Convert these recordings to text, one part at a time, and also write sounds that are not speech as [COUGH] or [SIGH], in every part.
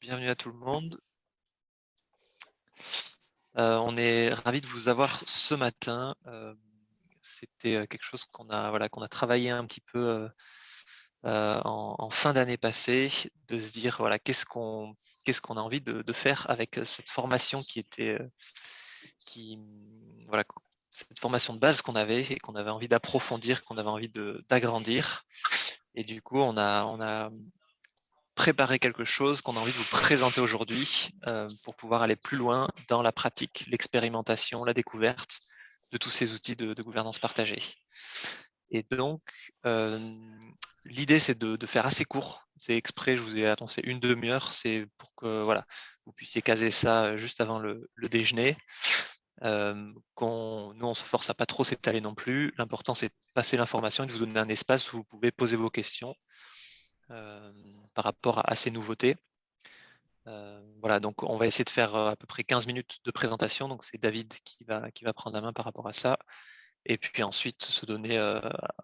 bienvenue à tout le monde. Euh, on est ravi de vous avoir ce matin. Euh, c'était euh, quelque chose qu'on a, voilà, qu'on a travaillé un petit peu en, fin d'année passée, de se dire voilà, qu'est-ce qu'on qu'est-ce a envie de, faire avec cette formation qui était qui, voilà, cette formation de base qu'on avait et qu'on avait envie d'approfondir, qu'on avait envie d'agrandir. Et du coup, on a, on a préparer quelque chose qu'on a envie de vous présenter aujourd'hui euh, pour pouvoir aller plus loin dans la pratique, l'expérimentation, la découverte de tous ces outils de, gouvernance partagée. Et donc, euh, l'idée, c'est de, faire assez court. C'est exprès, je vous ai annoncé une demi-heure, c'est pour que voilà, vous puissiez caser ça juste avant le, déjeuner. Euh, nous, on se force à pas trop s'étaler non plus. L'important, c'est de passer l'information et de vous donner un espace où vous pouvez poser vos questions euh, par rapport à, ces nouveautés. Euh, voilà, donc on va essayer de faire euh, à peu près 15 minutes de présentation. Donc c'est David qui va, qui va prendre la main par rapport à ça. Et puis ensuite se donner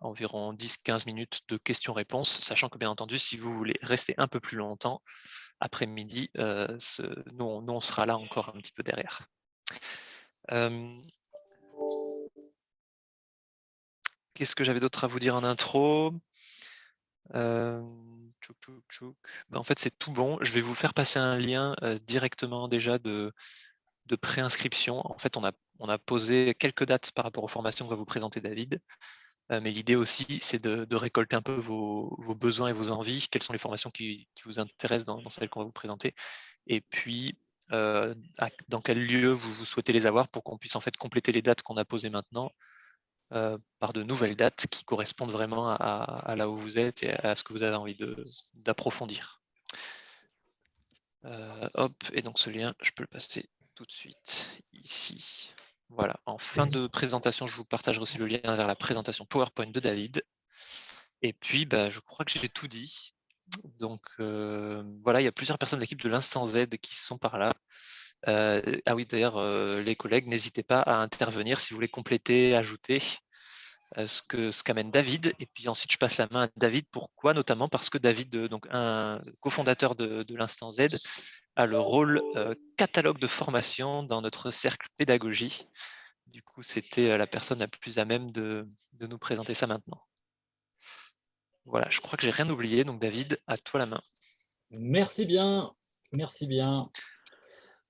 environ 10-15 minutes de questions-réponses, sachant que bien entendu, si vous voulez rester un peu plus longtemps, après-midi, nous, on sera là encore un petit peu derrière. Qu'est-ce que j'avais d'autre à vous dire en intro? Bah, en fait, c'est tout bon. Je vais vous faire passer un lien directement déjà de, de préinscription. En fait, on a, on a posé quelques dates par rapport aux formations que va vous présenter David. mais l'idée aussi, c'est de, récolter un peu vos, besoins et vos envies. Quelles sont les formations qui, vous intéressent dans, celles qu'on va vous présenter. Et puis, dans quel lieu vous, vous souhaitez les avoir pour qu'on puisse en fait compléter les dates qu'on a posées maintenant euh, par de nouvelles dates qui correspondent vraiment à, là où vous êtes et à ce que vous avez envie d'approfondir. Euh, hop, et donc ce lien, je peux le passer tout de suite ici. Voilà, en fin de présentation, je vous partagerai aussi le lien vers la présentation PowerPoint de David. Et puis, bah, je crois que j'ai tout dit. Donc euh, voilà, il y a plusieurs personnes de l'équipe de l'Instant Z qui sont par là. ah oui, d'ailleurs, les collègues, n'hésitez pas à intervenir si vous voulez compléter, ajouter ce que ce qu'amène David. Et puis ensuite, je passe la main à David. Pourquoi? Notamment parce que David, donc un cofondateur de, de l'Instant Z, a le rôle catalogue de formation dans notre cercle pédagogie. Du coup, c'était la personne la plus à même de, de nous présenter ça maintenant. Voilà, je crois que j'ai rien oublié. Donc David, à toi la main. Merci bien, merci bien.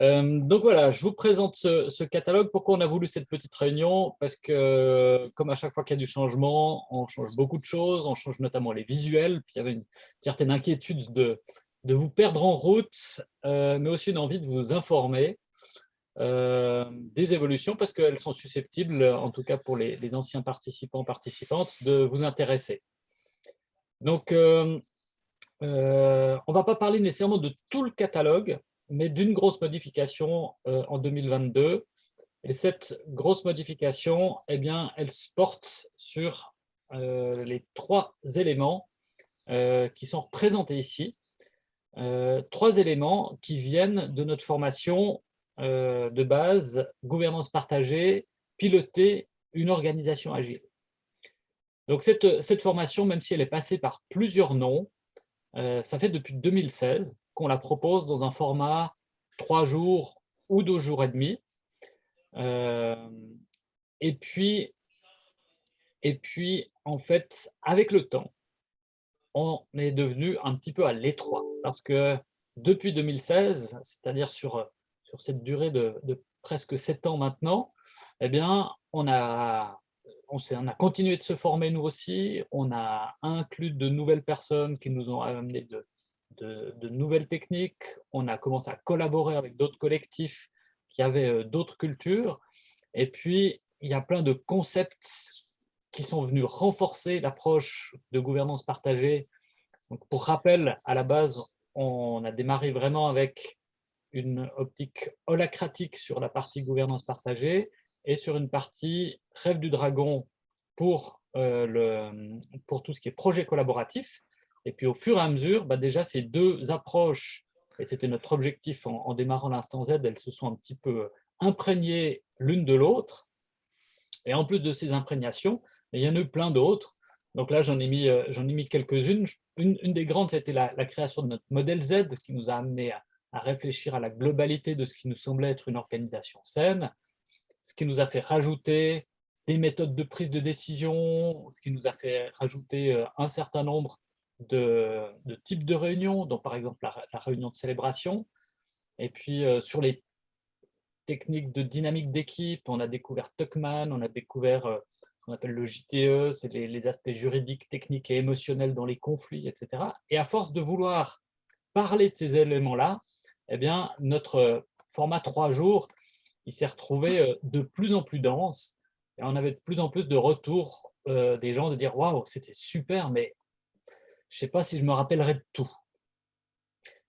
Euh, donc voilà, je vous présente ce, catalogue. Pourquoi on a voulu cette petite réunion? Parce que, comme à chaque fois qu'il y a du changement, on change beaucoup de choses, on change notamment les visuels. Puis il y avait une certaine inquiétude de, de vous perdre en route, euh, mais aussi une envie de vous informer euh, des évolutions, parce qu'elles sont susceptibles, en tout cas pour les, les, anciens participants, participantes, de vous intéresser. Donc, on ne va pas parler nécessairement de tout le catalogue, mais d'une grosse modification euh, en 2022. Et cette grosse modification, eh bien, elle se porte sur euh, les trois éléments euh, qui sont représentés ici. trois éléments qui viennent de notre formation de base, gouvernance partagée, piloter une organisation agile. Donc cette, cette formation, même si elle est passée par plusieurs noms, ça fait depuis 2016 qu'on la propose dans un format trois jours ou deux jours et demi. Euh, et puis, et puis, en fait, avec le temps, on est devenu un petit peu à l'étroit. Parce que depuis 2016, c'est-à-dire sur, sur cette durée de, presque sept ans maintenant, eh bien, on a, on, on a continué de se former nous aussi, on a inclus de nouvelles personnes qui nous ont amené de, de, nouvelles techniques, on a commencé à collaborer avec d'autres collectifs qui avaient euh, d'autres cultures, et puis il y a plein de concepts qui sont venus renforcer l'approche de gouvernance partagée. Donc, pour rappel, à la base, on a démarré vraiment avec une optique holacratique sur la partie gouvernance partagée et sur une partie rêve du dragon pour, euh, le, pour tout ce qui est projet collaboratif. Et puis au fur et à mesure, bah, déjà ces deux approches, et c'était notre objectif en, démarrant l'instant Z, elles se sont un petit peu imprégnées l'une de l'autre. Et en plus de ces imprégnations, il y en a eu plein d'autres. Donc là, j'en ai mis, euh, mis quelques-unes. Une, des grandes, c'était la, création de notre modèle Z qui nous a amené à réfléchir à la globalité de ce qui nous semblait être une organisation saine, ce qui nous a fait rajouter des méthodes de prise de décision, ce qui nous a fait rajouter euh, un certain nombre de, types de réunions, dont par exemple la, réunion de célébration. Et puis euh, sur les techniques de dynamique d'équipe, on a découvert Tuckman, on a découvert euh, ce qu'on appelle le JTE, c'est les, aspects juridiques, techniques et émotionnels dans les conflits, etc. Et à force de vouloir parler de ces éléments-là, eh bien, notre format trois jours, il s'est retrouvé de plus en plus dense et on avait de plus en plus de retours euh, des gens de dire « Waouh, c'était super, mais je ne sais pas si je me rappellerai de tout. »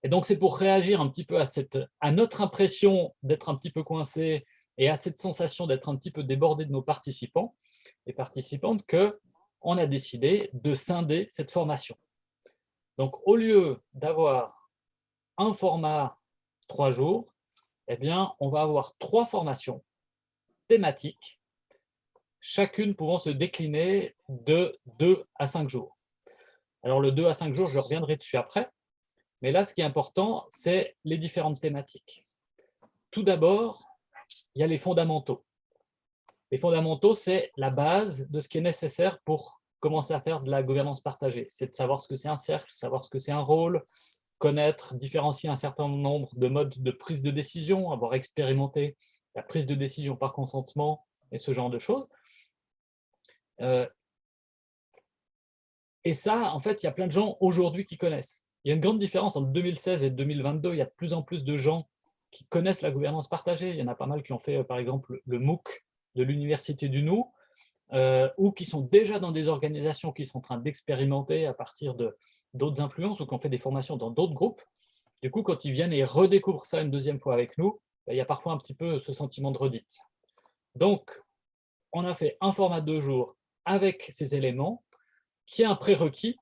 Et donc, c'est pour réagir un petit peu à, cette, à notre impression d'être un petit peu coincé et à cette sensation d'être un petit peu débordé de nos participants et participantes qu'on a décidé de scinder cette formation. Donc, au lieu d'avoir un format trois jours, eh bien, on va avoir trois formations thématiques chacune pouvant se décliner de 2 à 5 jours. Alors le 2 à 5 jours, je reviendrai dessus après, mais là, ce qui est important, c'est les différentes thématiques. Tout d'abord, il y a les fondamentaux. Les fondamentaux, c'est la base de ce qui est nécessaire pour commencer à faire de la gouvernance partagée. C'est de savoir ce que c'est un cercle, savoir ce que c'est un rôle, connaître, différencier un certain nombre de modes de prise de décision, avoir expérimenté la prise de décision par consentement et ce genre de choses. Euh, et ça, en fait, il y a plein de gens aujourd'hui qui connaissent. Il y a une grande différence entre 2016 et 2022. Il y a de plus en plus de gens qui connaissent la gouvernance partagée. Il y en a pas mal qui ont fait, par exemple, le MOOC de l'Université du Nou, euh, ou qui sont déjà dans des organisations qui sont en train d'expérimenter à partir d'autres influences, ou qui ont fait des formations dans d'autres groupes. Du coup, quand ils viennent et redécouvrent ça une deuxième fois avec nous, ben, il y a parfois un petit peu ce sentiment de redite. Donc, on a fait un format de deux jours avec ces éléments, qui est un prérequis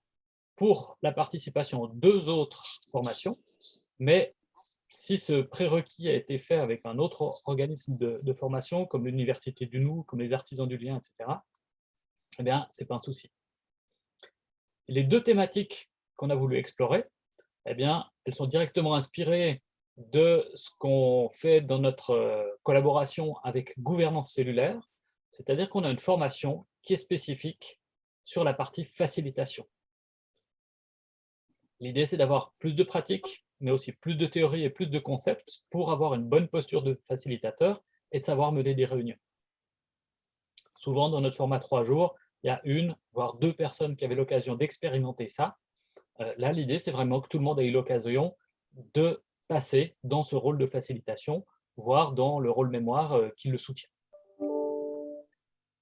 pour la participation aux deux autres formations. Mais si ce prérequis a été fait avec un autre organisme de, formation, comme l'Université du Nou, comme les Artisans du Lien, etc., eh bien, ce n'est pas un souci. Les deux thématiques qu'on a voulu explorer, eh bien, elles sont directement inspirées de ce qu'on fait dans notre euh, collaboration avec gouvernance cellulaire, c'est-à-dire qu'on a une formation qui est spécifique sur la partie facilitation. L'idée, c'est d'avoir plus de pratiques, mais aussi plus de théories et plus de concepts pour avoir une bonne posture de facilitateur et de savoir mener des réunions. Souvent, dans notre format trois jours, il y a une, voire deux personnes qui avaient l'occasion d'expérimenter ça. Euh, là, l'idée, c'est vraiment que tout le monde ait eu l'occasion de passer dans ce rôle de facilitation, voire dans le rôle mémoire euh, qui le soutient.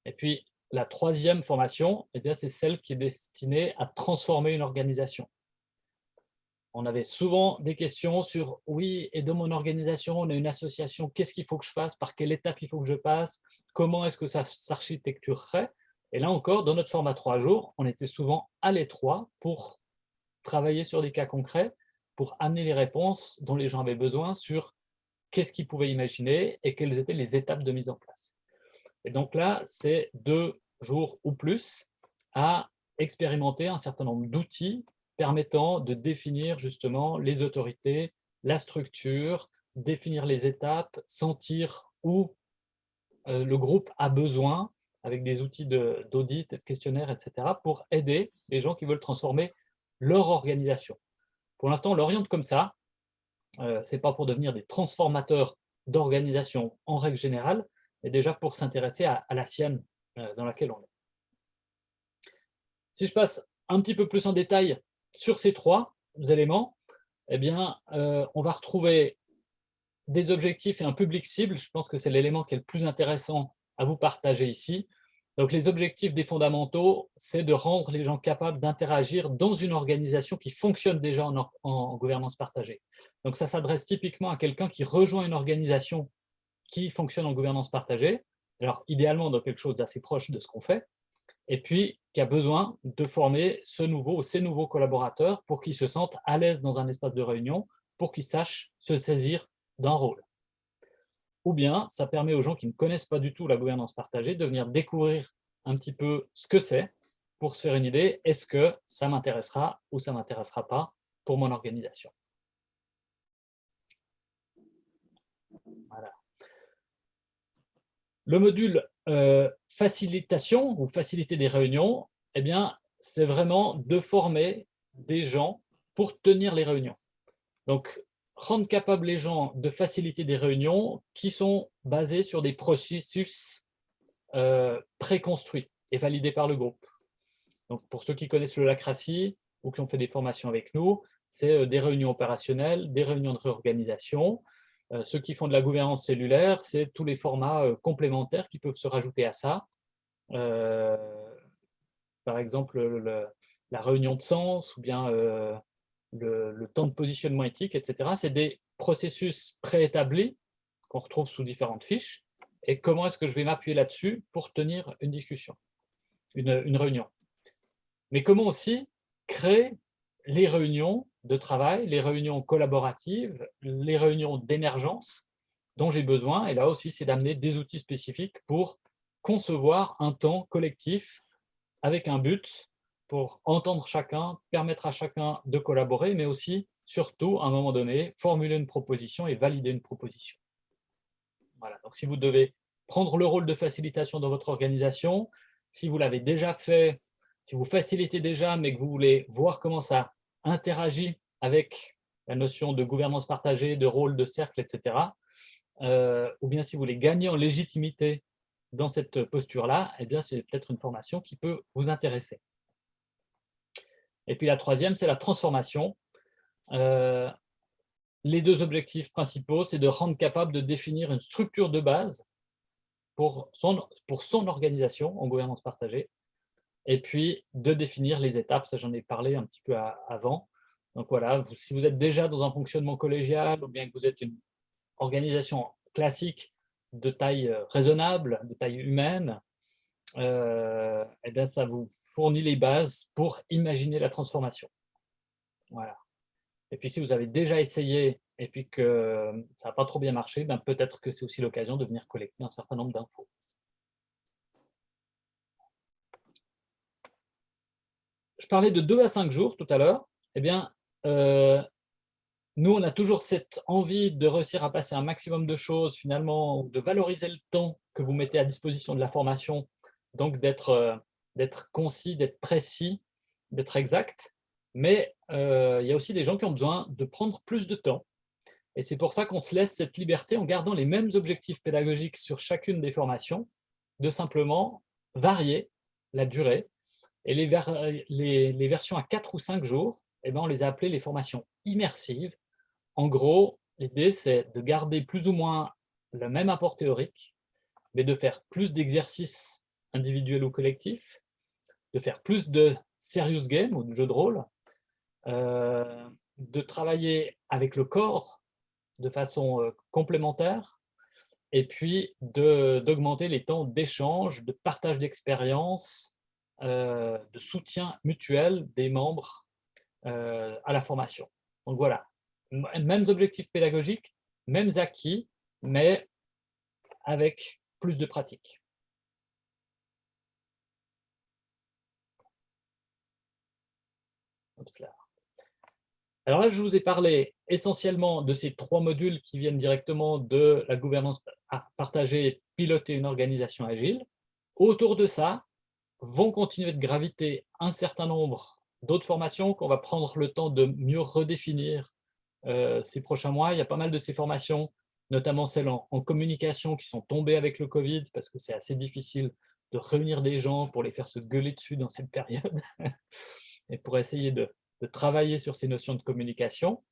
Et puis, la troisième formation, eh c'est celle qui est destinée à transformer une organisation. On avait souvent des questions sur « oui, et dans mon organisation, on a une association, qu'est-ce qu'il faut que je fasse? Par quelle étape il faut que je passe? Comment est-ce que ça s'architecturerait ?» Et là encore, dans notre format trois jours, on était souvent à l'étroit pour travailler sur des cas concrets, pour amener les réponses dont les gens avaient besoin sur qu'est-ce qu'ils pouvaient imaginer et quelles étaient les étapes de mise en place. Et donc là, c'est deux jours ou plus à expérimenter un certain nombre d'outils permettant de définir justement les autorités, la structure, définir les étapes, sentir où euh, le groupe a besoin avec des outils d'audit, de, questionnaires, etc., pour aider les gens qui veulent transformer leur organisation. Pour l'instant, on l'oriente comme ça. Euh, Ce n'est pas pour devenir des transformateurs d'organisation en règle générale, mais déjà pour s'intéresser à, la sienne euh, dans laquelle on est. Si je passe un petit peu plus en détail sur ces trois éléments, eh bien, euh, on va retrouver des objectifs et un public cible. Je pense que c'est l'élément qui est le plus intéressant à vous partager ici. Donc, les objectifs des fondamentaux, c'est de rendre les gens capables d'interagir dans une organisation qui fonctionne déjà en, en gouvernance partagée. Donc, ça s'adresse typiquement à quelqu'un qui rejoint une organisation qui fonctionne en gouvernance partagée, alors idéalement dans quelque chose d'assez proche de ce qu'on fait, et puis qui a besoin de former ce nouveau ou ces nouveaux collaborateurs pour qu'ils se sentent à l'aise dans un espace de réunion, pour qu'ils sachent se saisir d'un rôle. Ou bien, ça permet aux gens qui ne connaissent pas du tout la gouvernance partagée de venir découvrir un petit peu ce que c'est pour se faire une idée, est-ce que ça m'intéressera ou ça ne m'intéressera pas pour mon organisation. Le module facilitation ou faciliter des réunions, eh bien, c'est vraiment de former des gens pour tenir les réunions. Donc, rendre capable les gens de faciliter des réunions qui sont basées sur des processus euh, préconstruits et validés par le groupe. Donc, pour ceux qui connaissent le LACRACI ou qui ont fait des formations avec nous, c'est euh, des réunions opérationnelles, des réunions de réorganisation. Euh, ceux qui font de la gouvernance cellulaire, c'est tous les formats complémentaires qui peuvent se rajouter à ça. par exemple, la réunion de sens ou bien le, temps de positionnement éthique, etc. C'est des processus préétablis qu'on retrouve sous différentes fiches. Et comment est-ce que je vais m'appuyer là-dessus pour tenir une discussion, une, réunion? Mais comment aussi créer les réunions de travail, les réunions collaboratives, les réunions d'émergence dont j'ai besoin. Et là aussi, c'est d'amener des outils spécifiques pour concevoir un temps collectif avec un but pour entendre chacun, permettre à chacun de collaborer, mais aussi, surtout, à un moment donné, formuler une proposition et valider une proposition. Voilà. Donc, si vous devez prendre le rôle de facilitation dans votre organisation, si vous l'avez déjà fait, si vous facilitez déjà, mais que vous voulez voir comment ça interagit avec la notion de gouvernance partagée, de rôle, de cercle, etc., euh, ou bien si vous voulez gagner en légitimité dans cette posture-là, eh bien, c'est peut-être une formation qui peut vous intéresser. Et puis la troisième, c'est la transformation. Euh, les deux objectifs principaux, c'est de rendre capable de définir une structure de base pour son, pour son organisation en gouvernance partagée, et puis de définir les étapes, ça j'en ai parlé un petit peu avant. Donc voilà, si vous êtes déjà dans un fonctionnement collégial, ou bien que vous êtes une organisation classique de taille euh, raisonnable, de taille humaine, euh, eh bien, ça vous fournit les bases pour imaginer la transformation. Voilà. Et puis, si vous avez déjà essayé et puis que ça n'a pas trop bien marché, ben peut-être que c'est aussi l'occasion de venir collecter un certain nombre d'infos. Je parlais de 2 à 5 jours tout à l'heure. Eh bien, euh, nous, on a toujours cette envie de réussir à passer un maximum de choses, finalement, de valoriser le temps que vous mettez à disposition de la formation donc euh, d'être concis, d'être précis, d'être exact. Mais euh, il y a aussi des gens qui ont besoin de prendre plus de temps. Et c'est pour ça qu'on se laisse cette liberté en gardant les mêmes objectifs pédagogiques sur chacune des formations, de simplement varier la durée. Et les, versions à 4 ou 5 jours, eh ben, on les a appelées les formations immersives. En gros, l'idée, c'est de garder plus ou moins le même apport théorique, mais de faire plus d'exercices individuel ou collectif, de faire plus de serious game ou de jeux de rôle, euh, de travailler avec le corps de façon euh, complémentaire, et puis d'augmenter les temps d'échange, de partage d'expériences, de soutien mutuel des membres à la formation. Donc voilà, mêmes objectifs pédagogiques, mêmes acquis, mais avec plus de pratique. Alors là, je vous ai parlé essentiellement de ces trois modules qui viennent directement de la gouvernance partagée, piloter une organisation agile. Autour de ça, vont continuer de graviter un certain nombre d'autres formations qu'on va prendre le temps de mieux redéfinir euh, ces prochains mois. Il y a pas mal de ces formations, notamment celles en, communication, qui sont tombées avec le Covid, parce que c'est assez difficile de réunir des gens pour les faire se gueuler dessus dans cette période. [LAUGHS] et pour essayer de, travailler sur ces notions de communication.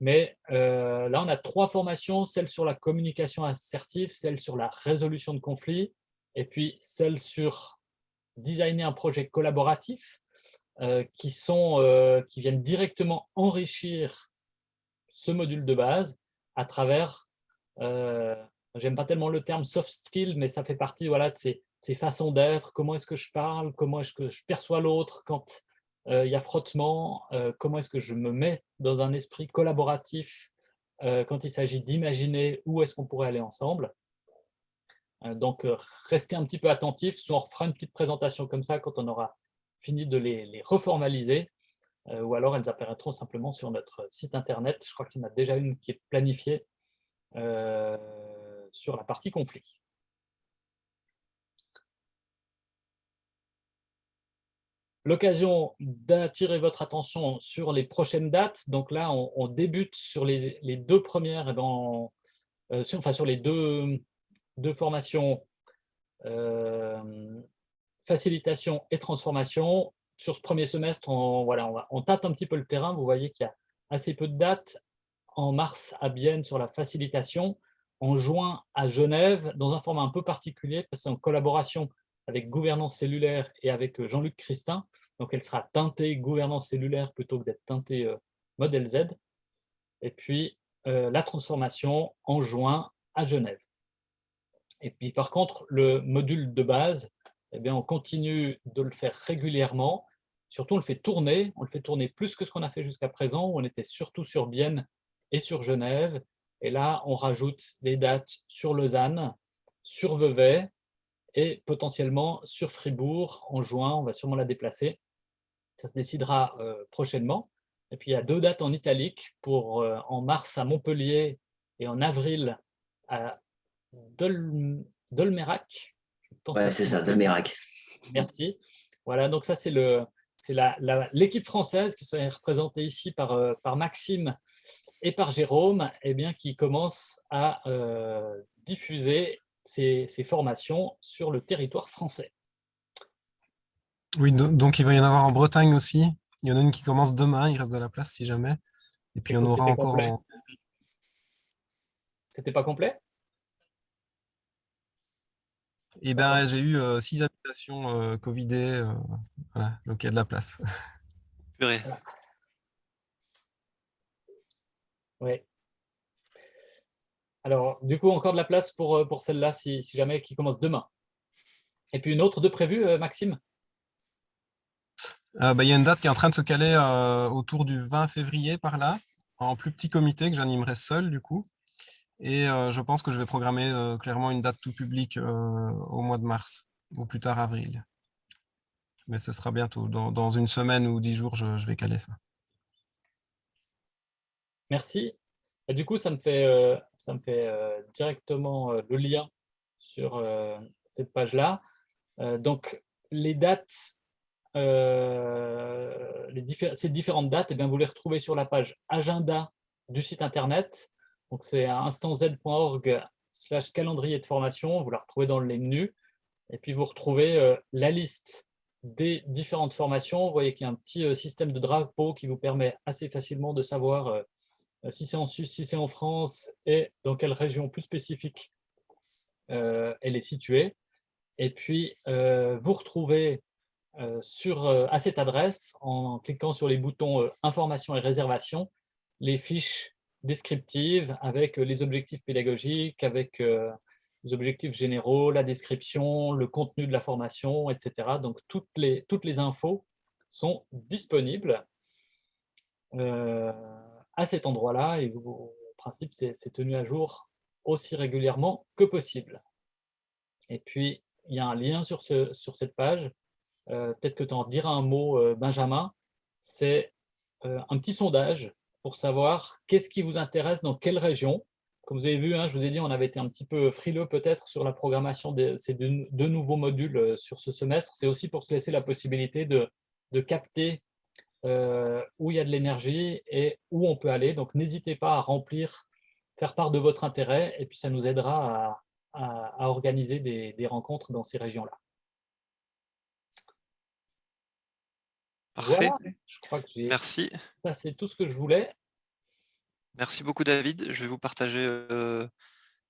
Mais euh, là, on a trois formations, celle sur la communication assertive, celle sur la résolution de conflits, et puis celle sur designer un projet collaboratif, euh, qui, sont, euh, qui viennent directement enrichir ce module de base à travers, j'aime pas tellement le terme soft skill, mais ça fait partie voilà, de ces, façons d'être, comment est-ce que je parle, comment est-ce que je perçois l'autre quand euh, il y a frottement, euh, comment est-ce que je me mets dans un esprit collaboratif euh, quand il s'agit d'imaginer où est-ce qu'on pourrait aller ensemble? Donc, restez un petit peu attentifs, soit on refera une petite présentation comme ça quand on aura fini de les, reformaliser, ou alors elles apparaîtront simplement sur notre site internet. Je crois qu'il y en a déjà une qui est planifiée sur la partie conflit. L'occasion d'attirer votre attention sur les prochaines dates. Donc là, on, débute sur les, deux premières, enfin sur les deux, deux formations facilitation et transformation. Sur ce premier semestre, on, voilà, on, tâte un petit peu le terrain. Vous voyez qu'il y a assez peu de dates. En mars, à Bienne, sur la facilitation. En juin, à Genève, dans un format un peu particulier, parce que en collaboration avec Gouvernance cellulaire et avec euh, Jean-Luc Christin. Donc, elle sera teintée gouvernance cellulaire plutôt que d'être teintée euh, modèle Z. Et puis, euh, la transformation en juin à Genève. Et puis, par contre, le module de base, eh bien, on continue de le faire régulièrement. Surtout, on le fait tourner. On le fait tourner plus que ce qu'on a fait jusqu'à présent, où on était surtout sur Bienne et sur Genève. Et là, on rajoute des dates sur Lausanne, sur Vevey et potentiellement sur Fribourg en juin. On va sûrement la déplacer. Ça se décidera euh, prochainement. Et puis, il y a deux dates en italique pour euh, en mars à Montpellier et en avril à Dolmerac. Ouais, c'est ça, Dolmerac. Merci. Voilà, donc ça, c'est l'équipe française qui serait représentée ici par, euh, par Maxime et par Jérôme, eh bien, qui commence à diffuser ces, formations sur le territoire français. Oui, donc il va y en avoir en Bretagne aussi. Il y en a une qui commence demain, il reste de la place si jamais. Et puis on aura encore... C'était pas complet? Eh bien, j'ai eu euh, six habitations euh, Covidées, euh, voilà, donc il y a de la place. Oui. Alors, du coup, encore de la place pour, euh, pour celle-là, si, jamais, qui commence demain. Et puis une autre de prévue, Maxime? Euh, bah, Il y a une date qui est en train de se caler autour du 20 février par là, en plus petit comité que j'animerai seul du coup. Et je pense que je vais programmer clairement une date tout public au mois de mars, ou plus tard avril. Mais ce sera bientôt, dans, une semaine ou dix jours, je, vais caler ça. Merci. Du coup, ça me fait, euh, ça me fait euh, directement euh, le lien sur cette page-là. donc, les dates, ces différentes dates, eh bien, vous les retrouvez sur la page agenda du site internet. Donc, c'est instanz.org slash calendrier de formation. Vous la retrouvez dans le menu. Et puis, vous retrouvez la liste des différentes formations. Vous voyez qu'il y a un petit système de drapeau qui vous permet assez facilement de savoir euh, si c'est en Suisse, si c'est en France, et dans quelle région plus spécifique euh, elle est située. Et puis, euh, vous retrouvez sur, à cette adresse, en cliquant sur les boutons Information et réservation, les fiches descriptives avec les objectifs pédagogiques, avec les objectifs généraux, la description, le contenu de la formation, etc. Donc, toutes les, toutes les infos sont disponibles à cet endroit-là et au principe, c'est tenu à jour aussi régulièrement que possible. Et puis, il y a un lien sur, ce, sur cette page. Euh, peut-être que tu en diras un mot, euh, Benjamin. C'est euh, un petit sondage pour savoir qu'est-ce qui vous intéresse dans quelle région. Comme vous avez vu, hein, je vous ai dit, on avait été un petit peu frileux peut-être sur la programmation de ces deux, nouveaux modules sur ce semestre. C'est aussi pour se laisser la possibilité de, de capter euh, où il y a de l'énergie et où on peut aller. Donc, n'hésitez pas à remplir, faire part de votre intérêt, et puis ça nous aidera à, organiser des, rencontres dans ces régions-là. Parfait. je crois que j'ai Merci. c'est tout ce que je voulais. Merci beaucoup, David. Je vais vous partager euh,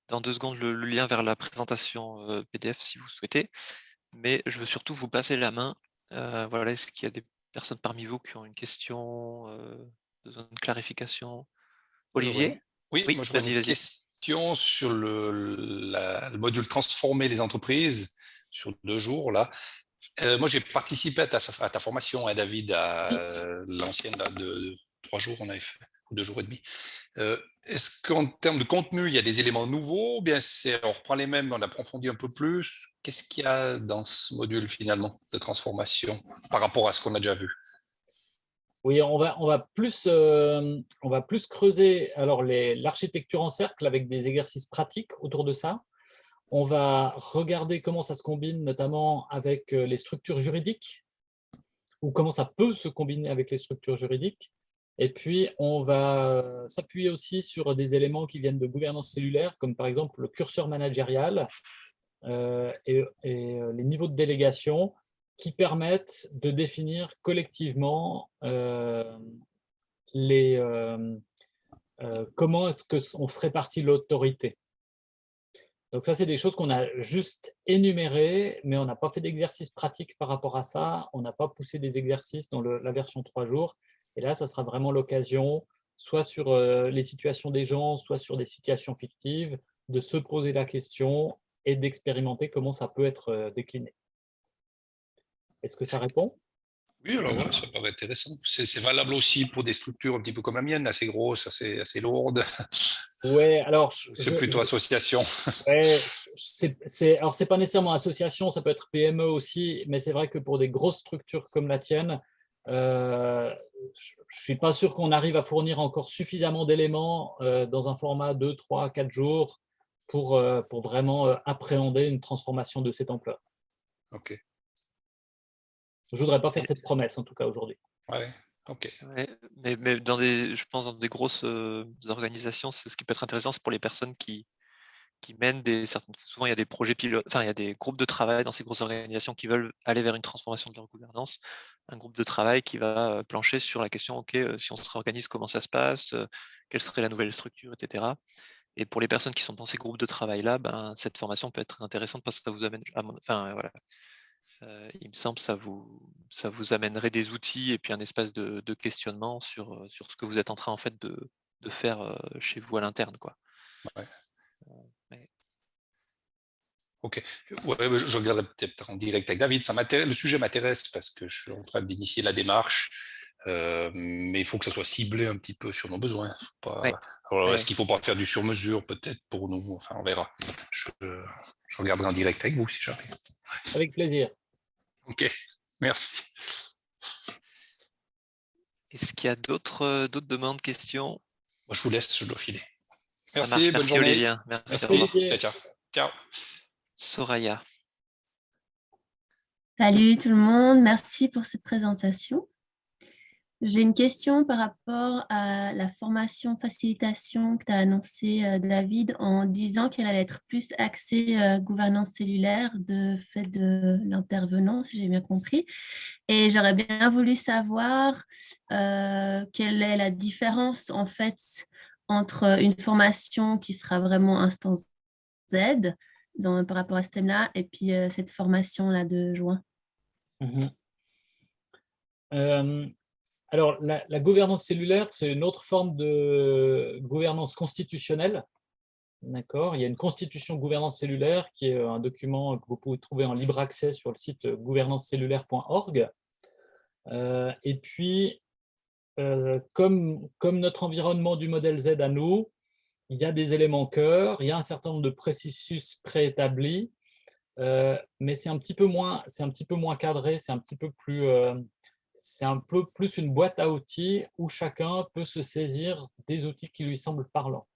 dans deux secondes le, lien vers la présentation euh, PDF si vous souhaitez. Mais je veux surtout vous passer la main. voilà, est-ce qu'il y a des personnes parmi vous qui ont une question, euh, besoin de clarification? Olivier? Oui, moi je une question sur le, module transformer les entreprises sur deux jours. là. Euh, moi, j'ai participé à ta, formation, hein, David, à l'ancienne de, trois jours, on avait fait, ou deux jours et demi. Euh, est-ce qu'en termes de contenu, il y a des éléments nouveaux bien on reprend les mêmes, on approfondit un peu plus? Qu'est-ce qu'il y a dans ce module finalement de transformation par rapport à ce qu'on a déjà vu? Oui, on va, on va, plus, on va plus creuser l'architecture en cercle avec des exercices pratiques autour de ça. On va regarder comment ça se combine notamment avec les structures juridiques ou comment ça peut se combiner avec les structures juridiques. Et puis, on va s'appuyer aussi sur des éléments qui viennent de gouvernance cellulaire, comme par exemple le curseur managérial euh, et, euh, les niveaux de délégation qui permettent de définir collectivement euh, comment est-ce qu'on se répartit l'autorité. Donc ça, c'est des choses qu'on a juste énumérées, mais on n'a pas fait d'exercice pratique par rapport à ça. On n'a pas poussé des exercices dans la version 3 jours. Et là, ça sera vraiment l'occasion, soit sur euh, les situations des gens, soit sur des situations fictives, de se poser la question et d'expérimenter comment ça peut être euh, décliné. Est-ce que ça répond? Oui, alors ça paraît intéressant. C'est valable aussi pour des structures un petit peu comme la mienne, assez grosses, assez, assez lourdes. Ouais, alors c'est plutôt association. [LAUGHS] Ouais, c'est alors c'est pas nécessairement association, ça peut être PME aussi, mais c'est vrai que pour des grosses structures comme la tienne, euh, je ne suis pas sûr qu'on arrive à fournir encore suffisamment d'éléments euh, dans un format 2, 3, 4 jours pour, euh, pour vraiment appréhender une transformation de cette ampleur. Ok. Je ne voudrais pas faire cette promesse, en tout cas, aujourd'hui. Ouais, mais, dans des, je pense dans des grosses organisations, ce qui peut être intéressant, c'est pour les personnes qui, qui mènent des certaines souvent il y a des projets pilotes, enfin il y a des groupes de travail dans ces grosses organisations qui veulent aller vers une transformation de leur gouvernance, un groupe de travail qui va plancher sur la question ok si on se réorganise comment ça se passe, quelle serait la nouvelle structure, etc. Et pour les personnes qui sont dans ces groupes de travail là, ben, cette formation peut être intéressante parce que ça vous amène, enfin voilà, il me semble ça vous ça vous amènerait des outils et puis un espace de, questionnement sur sur ce que vous êtes en train en fait de, de faire chez vous à l'interne quoi. Ok, ouais, je regarderai peut-être en direct avec David. Ça le sujet m'intéresse parce que je suis en train d'initier la démarche, euh, mais il faut que ça soit ciblé un petit peu sur nos besoins. Est-ce qu'il ne faut pas faire du sur-mesure peut-être pour nous? Enfin, on verra. Je, regarderai en direct avec vous si j'arrive. Avec plaisir. Ok, merci. Est-ce qu'il y a d'autres demandes, questions? Moi, je vous laisse, je dois filer. Merci, bonne journée. Olivier. Merci. Ciao, ciao. ciao. Soraya. Salut tout le monde, merci pour cette présentation. J'ai une question par rapport à la formation facilitation que tu as annoncée, euh, David, en disant qu'elle allait être plus axée euh, gouvernance cellulaire de fait de l'intervenant, si j'ai bien compris. Et j'aurais bien voulu savoir euh, quelle est la différence en fait entre une formation qui sera vraiment instance Z par rapport à ce thème-là et puis cette formation-là de juin mhm. Alors, la, gouvernance cellulaire, c'est une autre forme de gouvernance constitutionnelle. D'accord Il y a une constitution gouvernance cellulaire qui est un document que vous pouvez trouver en libre accès sur le site gouvernancecellulaire.org. Euh, et puis, comme, notre environnement du modèle Z à nous, il y a des éléments cœur, il y a un certain nombre de processus préétablis, euh, mais c'est un petit peu moins, c'est un petit peu moins cadré, c'est un petit peu plus, euh, c'est un peu plus une boîte à outils où chacun peut se saisir des outils qui lui semblent parlants.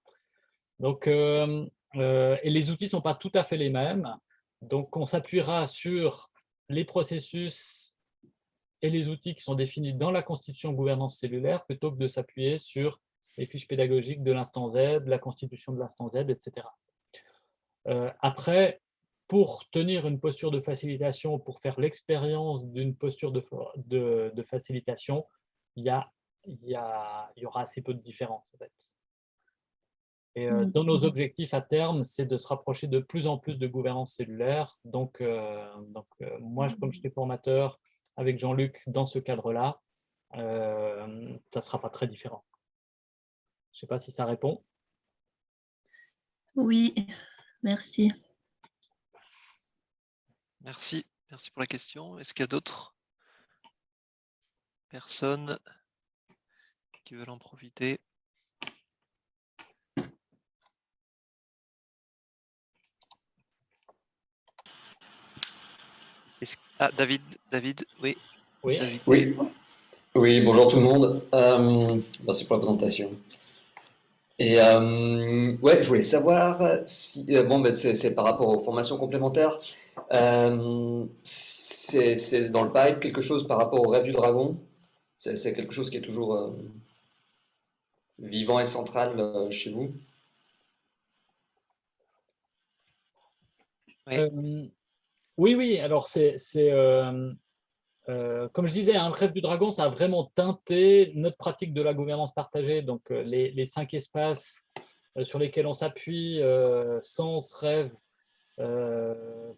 Donc, euh, et les outils ne sont pas tout à fait les mêmes, donc on s'appuiera sur les processus et les outils qui sont définis dans la constitution gouvernance cellulaire plutôt que de s'appuyer sur les fiches pédagogiques de l'instant Z, la constitution de l'instant Z, etc. Euh, après, pour tenir une posture de facilitation, pour faire l'expérience d'une posture de, de, facilitation, il y, a, il, y a, il y aura assez peu de différence. En fait. Et euh, dans nos objectifs à terme, c'est de se rapprocher de plus en plus de gouvernance cellulaire. Donc, euh, donc moi, comme j'étais formateur avec Jean-Luc dans ce cadre-là, ça ne sera pas très différent. Je ne sais pas si ça répond. Oui, merci. Merci, merci pour la question. Est-ce qu'il y a d'autres personnes qui veulent en profiter? Ah, David, David, oui. Oui. oui. Oui, bonjour tout le monde. Euh, merci pour la présentation. Et euh, ouais, je voulais savoir si euh, bon, ben c'est par rapport aux formations complémentaires. c'est dans le pipe quelque chose par rapport au rêve du dragon? C'est quelque chose qui est toujours vivant et central chez vous? Oui, oui. Alors c'est euh, comme je disais, hein, le rêve du dragon, ça a vraiment teinté notre pratique de la gouvernance partagée. Donc, euh, les, cinq espaces euh, sur lesquels on s'appuie, sens, rêve,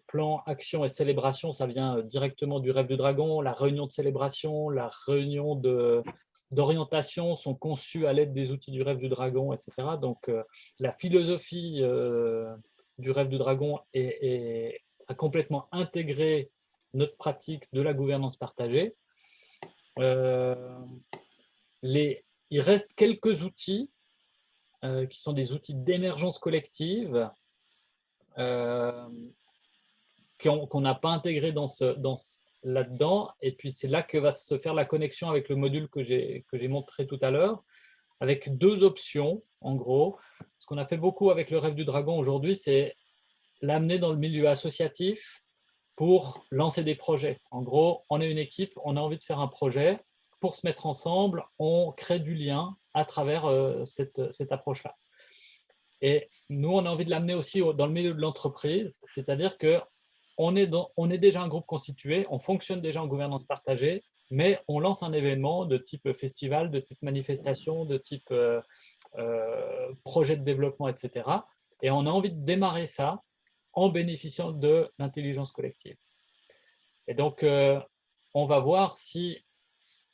plan, action et célébration, ça vient directement du rêve du dragon. La réunion de célébration, la réunion d'orientation sont conçues à l'aide des outils du rêve du dragon, etc. Donc, la philosophie du rêve du dragon est, a complètement intégré notre pratique de la gouvernance partagée. Euh, il reste quelques outils euh, qui sont des outils d'émergence collective euh, qu'on n'a pas intégré dans ce, dans là-dedans. Et puis, c'est là que va se faire la connexion avec le module que j'ai montré tout à l'heure, avec deux options, en gros. Ce qu'on a fait beaucoup avec le rêve du dragon aujourd'hui, c'est l'amener dans le milieu associatif pour lancer des projets. En gros, on est une équipe, on a envie de faire un projet. Pour se mettre ensemble, on crée du lien à travers euh, cette, cette approche-là. Et nous, on a envie de l'amener aussi dans le milieu de l'entreprise, c'est-à-dire que on est, on est déjà un groupe constitué, on fonctionne déjà en gouvernance partagée, mais on lance un événement de type festival, de type manifestation, de type euh, euh, projet de développement, etc. Et on a envie de démarrer ça en bénéficiant de l'intelligence collective. Et donc, euh, on va voir si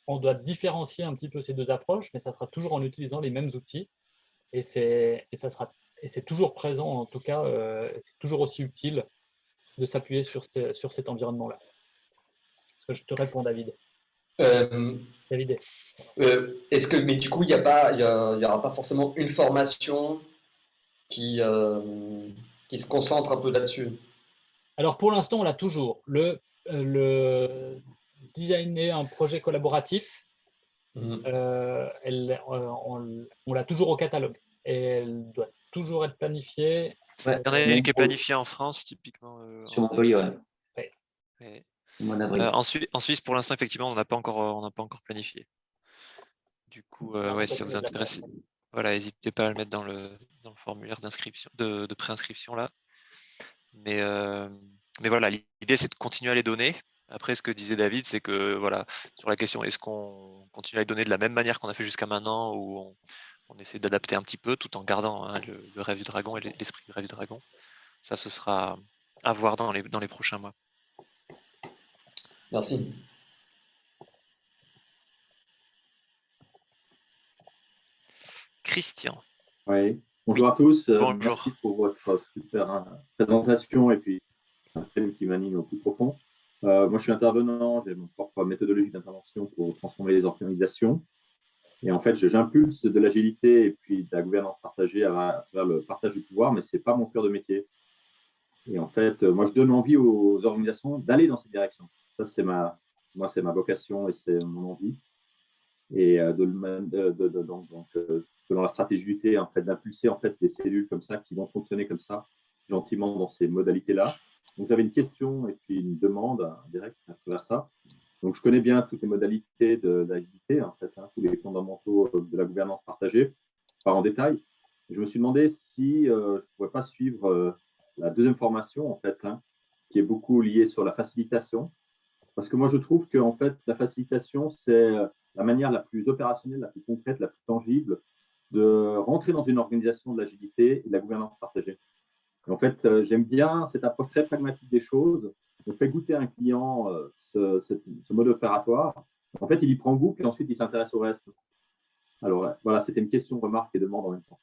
on doit différencier un petit peu ces deux approches, mais ça sera toujours en utilisant les mêmes outils. Et c'est toujours présent, en tout cas, euh, c'est toujours aussi utile de s'appuyer sur, sur cet environnement-là. que je te réponds, David? Euh, David. Est-ce que, mais du coup, il n'y aura pas forcément une formation qui, qui se concentre un peu là-dessus Alors pour l'instant, on l'a toujours. Le, euh, le designer un projet collaboratif, mhm. euh, elle, euh, on, l'a toujours au catalogue. Et elle doit toujours être planifiée. Il y en a une qui est planifiée en France, typiquement. Sur Montpellier, ouais. en, Suisse, en, Suisse, pour l'instant, effectivement, on n'a pas, encore, pas encore planifié. Du coup, ouais, si ça vous intéresse, voilà, n'hésitez pas à le mettre dans le, dans le formulaire d'inscription, de, de préinscription là. Mais, euh, mais voilà, l'idée c'est de continuer à les donner. Après, ce que disait David, c'est que voilà, sur la question est-ce qu'on continue à les donner de la même manière qu'on a fait jusqu'à maintenant ou on, on essaie d'adapter un petit peu tout en gardant hein, le, rêve du dragon et l'esprit du rêve du dragon. Ça, ce sera à voir dans les, dans les prochains mois. Merci. Christian. Oui, bonjour à tous. Euh, bonjour. Merci pour votre super euh, présentation et puis un thème qui m'anime au plus profond. Euh, moi, je suis intervenant, j'ai mon propre méthodologie d'intervention pour transformer les organisations. Et en fait, j'impulse de l'agilité et puis de la gouvernance partagée vers le partage du pouvoir, mais ce n'est pas mon cœur de métier. Et en fait, moi, je donne envie aux organisations d'aller dans cette direction. Ça, c'est ma, moi, c'est ma vocation et c'est mon envie. Et de, de, de, donc, selon la stratégie du en fait, d'impulser en fait, des cellules comme ça qui vont fonctionner comme ça, gentiment dans ces modalités-là. Donc, avez une question et puis une demande directe à travers ça. Donc, je connais bien toutes les modalités de en fait, hein, tous les fondamentaux de la gouvernance partagée, pas en détail. Je me suis demandé si euh, je ne pourrais pas suivre euh, la deuxième formation, en fait, hein, qui est beaucoup liée sur la facilitation. Parce que moi, je trouve que en fait, la facilitation, c'est la manière la plus opérationnelle, la plus concrète, la plus tangible de rentrer dans une organisation de l'agilité et de la gouvernance partagée. en fait, euh, j'aime bien cette approche très pragmatique des choses. On fait goûter à un client euh, ce, mode opératoire. En fait, il y prend goût et ensuite il s'intéresse au reste. Alors voilà, c'était une question, remarque et demande en même temps.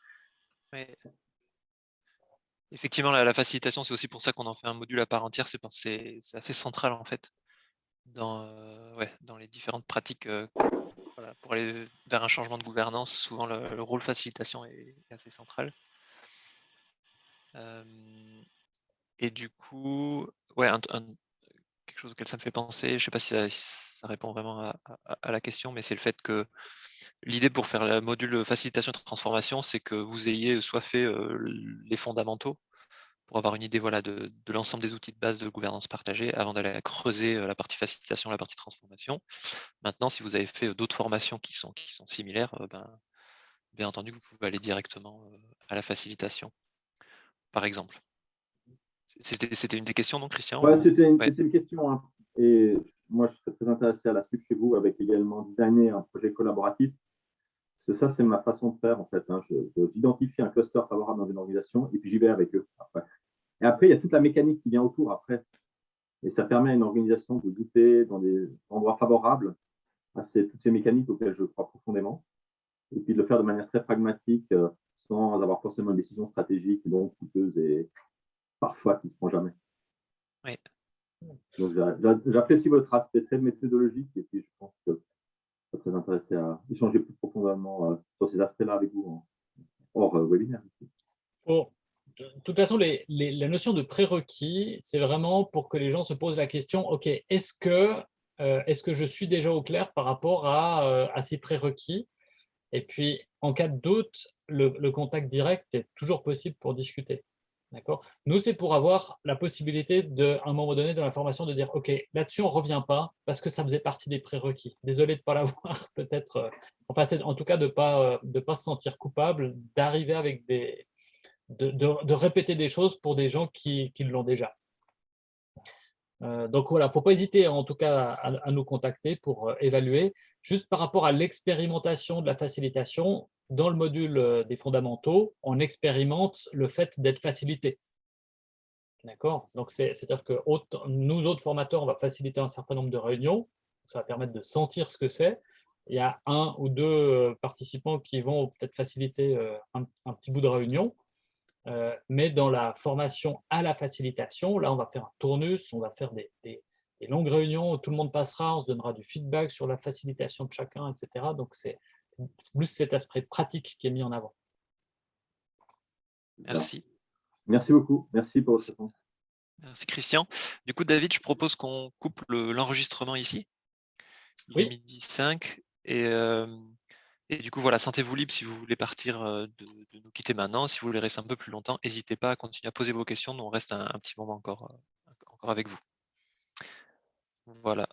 Effectivement, la, facilitation, c'est aussi pour ça qu'on en fait un module à part entière. C'est assez central en fait dans, euh, ouais, dans les différentes pratiques pour aller vers un changement de gouvernance, souvent le, rôle facilitation est, assez central. Euh, et du coup, ouais, quelque chose auquel ça me fait penser. Je ne sais pas si ça, répond vraiment à, la question, mais c'est le fait que l'idée pour faire le module facilitation de transformation, c'est que vous ayez soit fait les fondamentaux pour avoir une idée voilà, de, l'ensemble des outils de base de gouvernance partagée avant d'aller creuser la partie facilitation, la partie transformation. Maintenant, si vous avez fait d'autres formations qui sont, qui sont similaires, ben, bien entendu, vous pouvez aller directement à la facilitation, par exemple. C'était une des questions, non, Christian? C'était une, question. Hein. Et moi, je serais très intéressé à la suite chez vous avec également designer un projet collaboratif. C'est ça, c'est ma façon de faire en fait. Hein. J'identifie un cluster favorable dans une organisation et puis j'y vais avec eux après. Et après, il y a toute la mécanique qui vient autour après. Et ça permet à une organisation de goûter dans des endroits favorables à toutes ces mécaniques auxquelles je crois profondément. Et puis de le faire de manière très pragmatique, euh, sans avoir forcément une décision stratégique, donc coûteuse et parfois qui ne se prend jamais. Oui. j'apprécie votre aspect très méthodologique et puis je pense que très intéressé à échanger plus profondément euh, sur ces aspects-là avec vous hors euh, webinaire. de toute façon, les, la notion de prérequis, c'est vraiment pour que les gens se posent la question, OK, est-ce que, euh, que je suis déjà au clair par rapport à, à ces prérequis? Et puis, en cas de doute, le, le, contact direct est toujours possible pour discuter. Nous, c'est pour avoir la possibilité, de, à un moment donné dans la formation, de dire « Ok, là-dessus, on ne revient pas parce que ça faisait partie des prérequis. Désolé de ne pas [LAUGHS] l'avoir, peut-être. Euh, enfin, en tout cas, de ne pas, euh, de pas se sentir coupable, d'arriver avec des… De, de, répéter des choses pour des gens qui, qui l'ont déjà. Euh, donc voilà, il ne faut pas hésiter en tout cas à, nous contacter pour évaluer. Juste par rapport à l'expérimentation de la facilitation, dans le module euh, des fondamentaux, on expérimente le fait d'être facilité. D'accord? Donc, c'est-à-dire que nous autres formateurs, on va faciliter un certain nombre de réunions. Ça va permettre de sentir ce que c'est. Il y a un ou deux euh, participants qui vont peut-être faciliter euh, un, petit bout de réunion. Mais dans la formation à la facilitation, là, on va faire un tournus, on va faire des, des longues réunions où tout le monde passera, on se donnera du feedback sur la facilitation de chacun, etc. Donc, c'est plus cet aspect pratique qui est mis en avant. Merci. Merci beaucoup. Merci pour votre réponse. Merci Christian. Du coup, David, je propose qu'on coupe l'enregistrement ici. Il est midi 5. Et, euh, et, du coup, voilà, sentez-vous libre si vous voulez partir de, nous quitter maintenant. Si vous voulez rester un peu plus longtemps, n'hésitez pas à continuer à poser vos questions. Nous, on reste un, petit moment encore avec vous. Voilà.